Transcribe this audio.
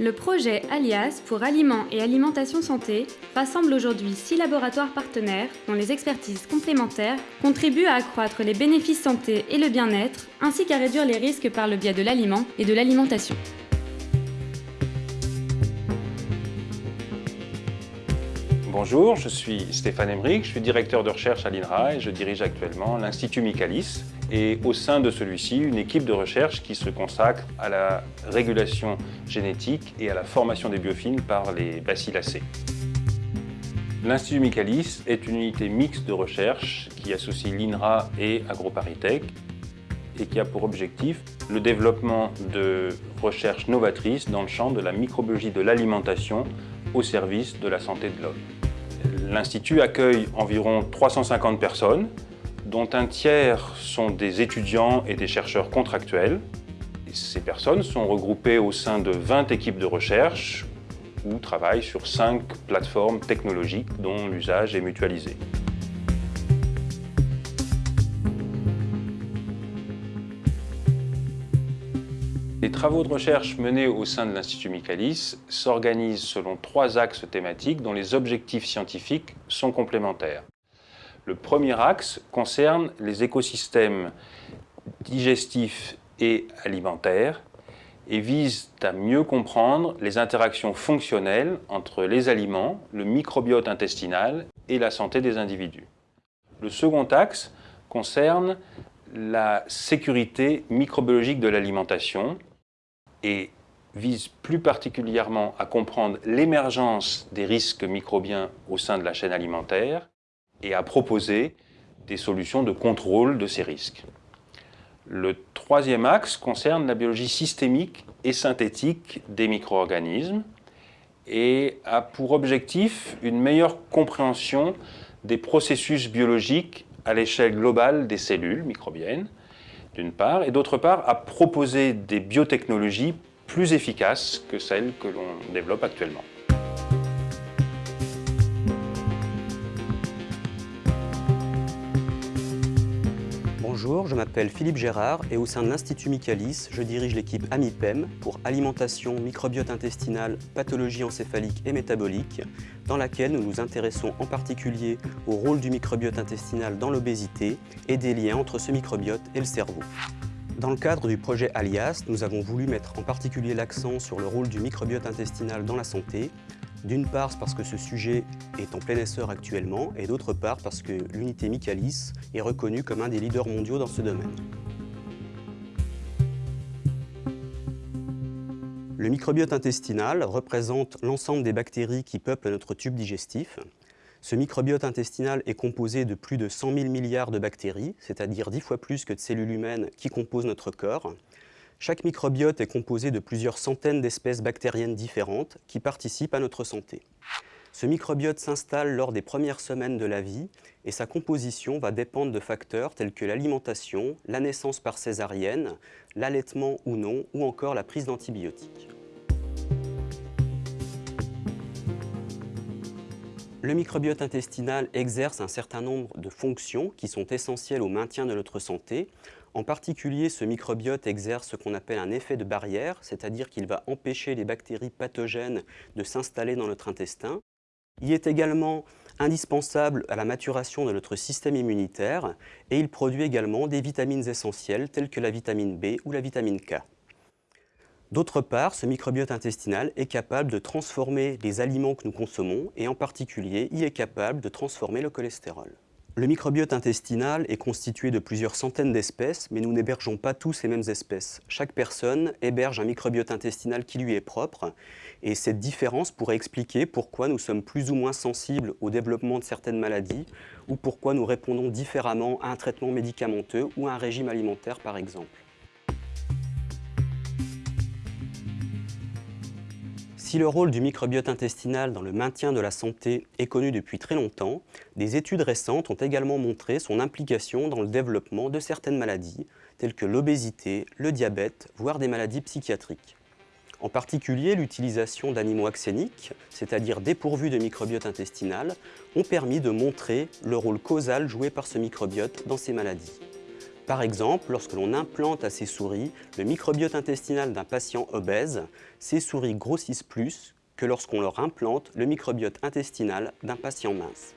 Le projet Alias pour Aliments et Alimentation Santé rassemble aujourd'hui six laboratoires partenaires dont les expertises complémentaires contribuent à accroître les bénéfices santé et le bien-être, ainsi qu'à réduire les risques par le biais de l'aliment et de l'alimentation. Bonjour, je suis Stéphane Emmerich, je suis directeur de recherche à l'INRA et je dirige actuellement l'Institut Michaelis et au sein de celui-ci, une équipe de recherche qui se consacre à la régulation génétique et à la formation des biofilms par les bacillacées. L'Institut Michaelis est une unité mixte de recherche qui associe l'INRA et AgroParisTech et qui a pour objectif le développement de recherches novatrices dans le champ de la microbiologie de l'alimentation au service de la santé de l'homme. L'Institut accueille environ 350 personnes, dont un tiers sont des étudiants et des chercheurs contractuels. Ces personnes sont regroupées au sein de 20 équipes de recherche ou travaillent sur 5 plateformes technologiques dont l'usage est mutualisé. Les travaux de recherche menés au sein de l'Institut Michaelis s'organisent selon trois axes thématiques dont les objectifs scientifiques sont complémentaires. Le premier axe concerne les écosystèmes digestifs et alimentaires et vise à mieux comprendre les interactions fonctionnelles entre les aliments, le microbiote intestinal et la santé des individus. Le second axe concerne la sécurité microbiologique de l'alimentation et vise plus particulièrement à comprendre l'émergence des risques microbiens au sein de la chaîne alimentaire et à proposer des solutions de contrôle de ces risques. Le troisième axe concerne la biologie systémique et synthétique des micro-organismes et a pour objectif une meilleure compréhension des processus biologiques à l'échelle globale des cellules microbiennes, d'une part, et d'autre part, à proposer des biotechnologies plus efficaces que celles que l'on développe actuellement. Bonjour, je m'appelle Philippe Gérard et au sein de l'Institut Michaelis, je dirige l'équipe AMIPEM pour alimentation, microbiote intestinal, pathologie encéphalique et métabolique, dans laquelle nous nous intéressons en particulier au rôle du microbiote intestinal dans l'obésité et des liens entre ce microbiote et le cerveau. Dans le cadre du projet Alias, nous avons voulu mettre en particulier l'accent sur le rôle du microbiote intestinal dans la santé, d'une part parce que ce sujet est en plein essor actuellement et d'autre part parce que l'unité Michaelis est reconnue comme un des leaders mondiaux dans ce domaine. Le microbiote intestinal représente l'ensemble des bactéries qui peuplent notre tube digestif. Ce microbiote intestinal est composé de plus de 100 000 milliards de bactéries, c'est-à-dire 10 fois plus que de cellules humaines qui composent notre corps. Chaque microbiote est composé de plusieurs centaines d'espèces bactériennes différentes qui participent à notre santé. Ce microbiote s'installe lors des premières semaines de la vie et sa composition va dépendre de facteurs tels que l'alimentation, la naissance par césarienne, l'allaitement ou non, ou encore la prise d'antibiotiques. Le microbiote intestinal exerce un certain nombre de fonctions qui sont essentielles au maintien de notre santé. En particulier, ce microbiote exerce ce qu'on appelle un effet de barrière, c'est-à-dire qu'il va empêcher les bactéries pathogènes de s'installer dans notre intestin. Il est également indispensable à la maturation de notre système immunitaire et il produit également des vitamines essentielles telles que la vitamine B ou la vitamine K. D'autre part, ce microbiote intestinal est capable de transformer les aliments que nous consommons et en particulier, il est capable de transformer le cholestérol. Le microbiote intestinal est constitué de plusieurs centaines d'espèces, mais nous n'hébergeons pas tous les mêmes espèces. Chaque personne héberge un microbiote intestinal qui lui est propre, et cette différence pourrait expliquer pourquoi nous sommes plus ou moins sensibles au développement de certaines maladies, ou pourquoi nous répondons différemment à un traitement médicamenteux ou à un régime alimentaire par exemple. Si le rôle du microbiote intestinal dans le maintien de la santé est connu depuis très longtemps, des études récentes ont également montré son implication dans le développement de certaines maladies, telles que l'obésité, le diabète, voire des maladies psychiatriques. En particulier, l'utilisation d'animaux axéniques, c'est-à-dire dépourvus de microbiote intestinal, ont permis de montrer le rôle causal joué par ce microbiote dans ces maladies. Par exemple, lorsque l'on implante à ces souris le microbiote intestinal d'un patient obèse, ces souris grossissent plus que lorsqu'on leur implante le microbiote intestinal d'un patient mince.